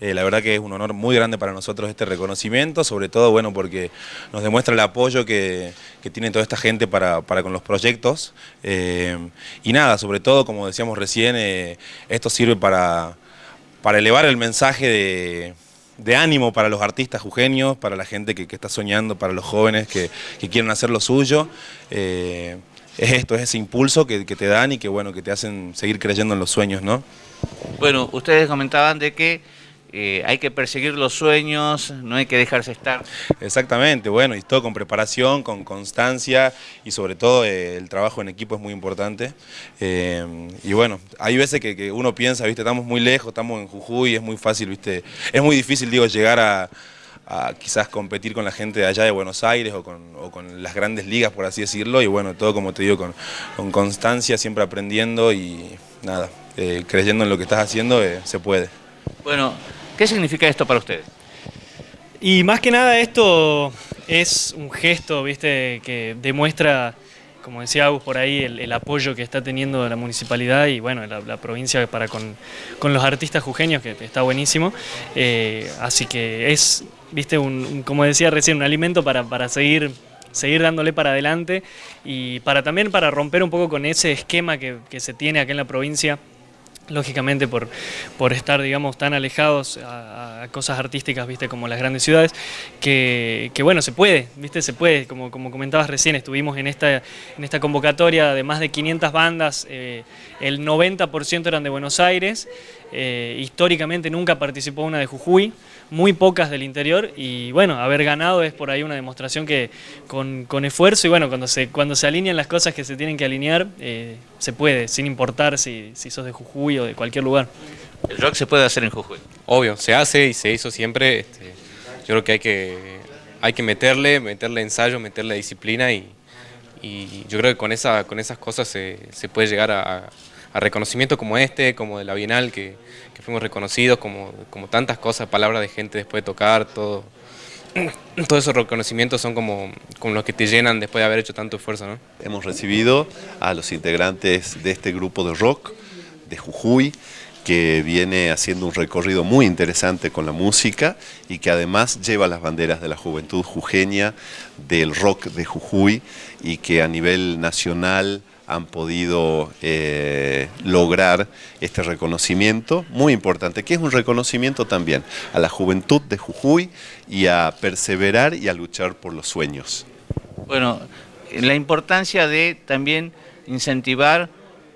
la verdad que es un honor muy grande para nosotros este reconocimiento, sobre todo bueno porque nos demuestra el apoyo que, tiene toda esta gente para, con los proyectos. y nada, sobre todo, como decíamos recién, esto sirve para, para elevar el mensaje de de ánimo para los artistas jujeños, para la gente que, está soñando, para los jóvenes que, quieren hacer lo suyo. Eh, es esto, es ese impulso que, te dan y que, bueno, que te hacen seguir creyendo en los sueños, ¿no? Bueno, ustedes comentaban de que eh, hay que perseguir los sueños, no hay que dejarse estar. Exactamente, bueno, y todo con preparación, con constancia y sobre todo eh, el trabajo en equipo es muy importante. Eh, y bueno, hay veces que, uno piensa, viste, estamos muy lejos, estamos en Jujuy, es muy fácil, viste, es muy difícil, digo, llegar a, quizás competir con la gente de allá de Buenos Aires o con, las grandes ligas, por así decirlo, y bueno, todo como te digo, con, con constancia, siempre aprendiendo y nada, creyendo en lo que estás haciendo, se puede. Bueno, ¿Qué significa esto para ustedes? Y más que nada esto es un gesto, viste, que demuestra, como decía Agus por ahí, el, apoyo que está teniendo la municipalidad y bueno, la, provincia para con, los artistas jujeños, que está buenísimo. Eh, así que es, viste, un, como decía recién, un alimento para, para seguir seguir dándole para adelante y para también para romper un poco con ese esquema que, que se tiene acá en la provincia lógicamente por, por estar, digamos, tan alejados a, cosas artísticas, viste, como las grandes ciudades, que, bueno, se puede, viste, se puede, como, como comentabas recién, estuvimos en esta, en esta convocatoria de más de 500 bandas, eh, el 90% eran de Buenos Aires, eh, históricamente nunca participó una de Jujuy, muy pocas del interior y bueno, haber ganado es por ahí una demostración que con, esfuerzo y bueno, cuando se, cuando se alinean las cosas que se tienen que alinear, eh, se puede, sin importar si, si sos de Jujuy o de cualquier lugar. ¿El rock se puede hacer en Jujuy? Obvio, se hace y se hizo siempre. Este, yo creo que hay que, hay que meterle, meterle ensayo, meterle disciplina y, yo creo que con, esa, con esas cosas se, puede llegar a, reconocimiento como este, como de la Bienal, que, fuimos reconocidos, como, como tantas cosas, palabras de gente después de tocar, todo. Todos esos reconocimientos son como, como los que te llenan después de haber hecho tanto esfuerzo. ¿no? Hemos recibido a los integrantes de este grupo de rock de Jujuy, que viene haciendo un recorrido muy interesante con la música y que además lleva las banderas de la juventud jujeña, del rock de Jujuy y que a nivel nacional han podido eh, lograr este reconocimiento muy importante, que es un reconocimiento también a la juventud de Jujuy y a perseverar y a luchar por los sueños. Bueno, la importancia de también incentivar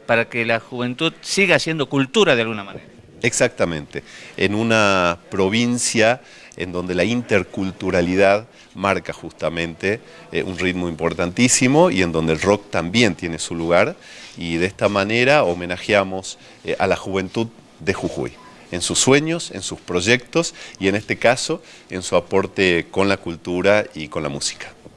para que la juventud siga haciendo cultura de alguna manera. Exactamente, en una provincia en donde la interculturalidad marca justamente eh, un ritmo importantísimo y en donde el rock también tiene su lugar y de esta manera homenajeamos eh, a la juventud de Jujuy en sus sueños, en sus proyectos y en este caso en su aporte con la cultura y con la música.